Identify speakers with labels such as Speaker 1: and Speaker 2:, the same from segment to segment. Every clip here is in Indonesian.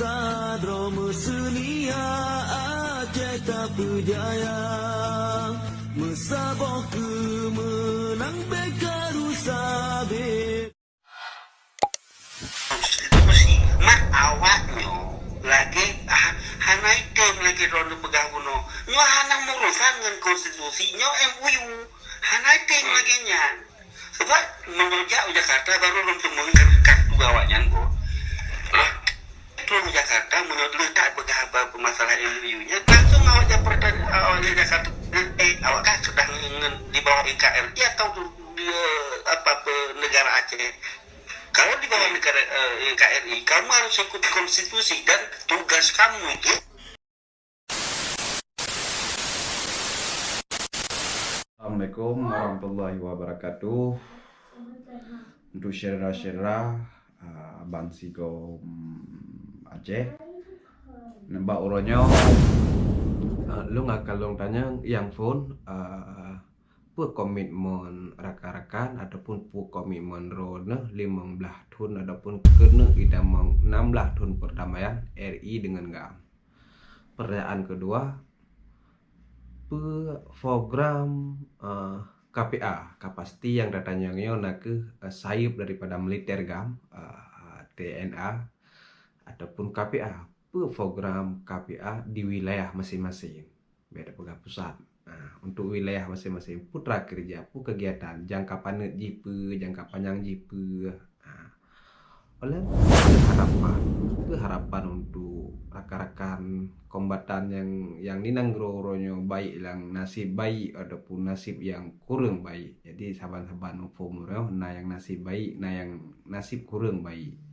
Speaker 1: sadro mesenia Aceh tak berjaya. Mesaboh kemenang bekaru sabit
Speaker 2: konstitusi mak awaknya lagi ah, hanai tem lagi ronde begawono nyo hanang urusan dengan konstitusi nyo MUU hanai tem lagi nya sebab menurut Jakarta baru untuk menggerkat dua awaknya kok Tuan Jakarta menurut letak begaba masalah MUU nya langsung awak Jakarta awak Jakarta eh awak sudah di bawah NKRI atau di eh, apa negara Aceh kalau di bawah negara eh, kamu harus ikut konstitusi dan tugas kamu itu
Speaker 3: Assalamualaikum warahmatullahi wabarakatuh. Untuk syera-syera uh, Abang Sigo um, Aceh. Nampak uronyo uh, lu nggak kalong tanya yang phone uh, pu komitmen rakan-rakan ataupun pu komitmen rona 15 tahun ataupun kena idamang 16 tahun perdamaian RI dengan GAM. Pertanyaan kedua, pe program uh, KPA kapasiti yang datanya nak ke uh, sayap daripada militer gam uh, TNA ataupun KPA program KPA di wilayah masing-masing? Beda pegawai pusat. Nah, untuk wilayah masing-masing. Putra kerja pu kegiatan? Jangka panjang jipe jangka panjang jipe nah, oleh harapan. Ke harapan untuk rakan-rakan kombatan yang yang ninanggroronyo baik yang nasib baik ataupun nasib yang kurang baik? Jadi saban-saban umur nah yang nasib baik nah yang nasib kurang baik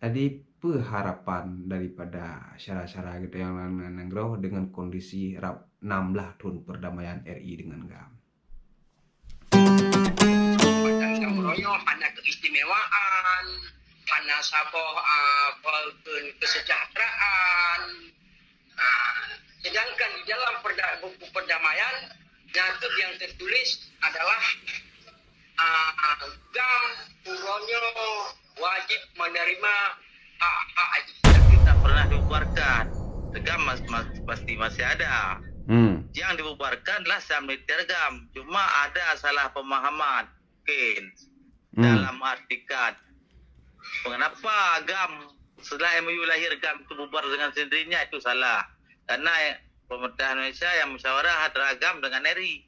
Speaker 3: nah. jadi harapan daripada syara-syara gitu yang nanggro dengan kondisi rap 16 tahun perdamaian RI dengan GAM
Speaker 4: hanya keistimewaan, hanya saboh uh, kesejahteraan. Uh, sedangkan di dalam perda, buku perdamaian, nyata yang tertulis adalah uh, gam uronyo wajib menerima hak-hak
Speaker 2: tidak pernah dibubarkan. Tegam mas, mas, pasti masih ada.
Speaker 3: Hmm.
Speaker 2: yang dibubarkan adalah saham militer gam cuma ada salah pemahaman mungkin.
Speaker 3: Hmm.
Speaker 2: dalam artikan. Mengapa gam setelah MUU lahir gam itu bubar dengan sendirinya? Itu salah. Karena pemerintah Indonesia yang musyawarah antara gam dengan RI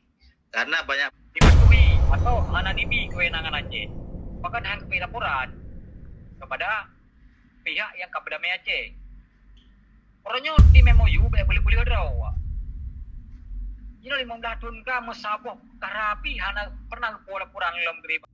Speaker 2: karena banyak
Speaker 5: dipatuhi atau anonimi kewenangan Aceh. Maka dengan laporan kepada pihak yang kabedamai Aceh. Orangnya di MOU boleh boleh boleh awak. Ini lima belas tahun ka mesabuh karapi hana pernah laporan dalam gerib.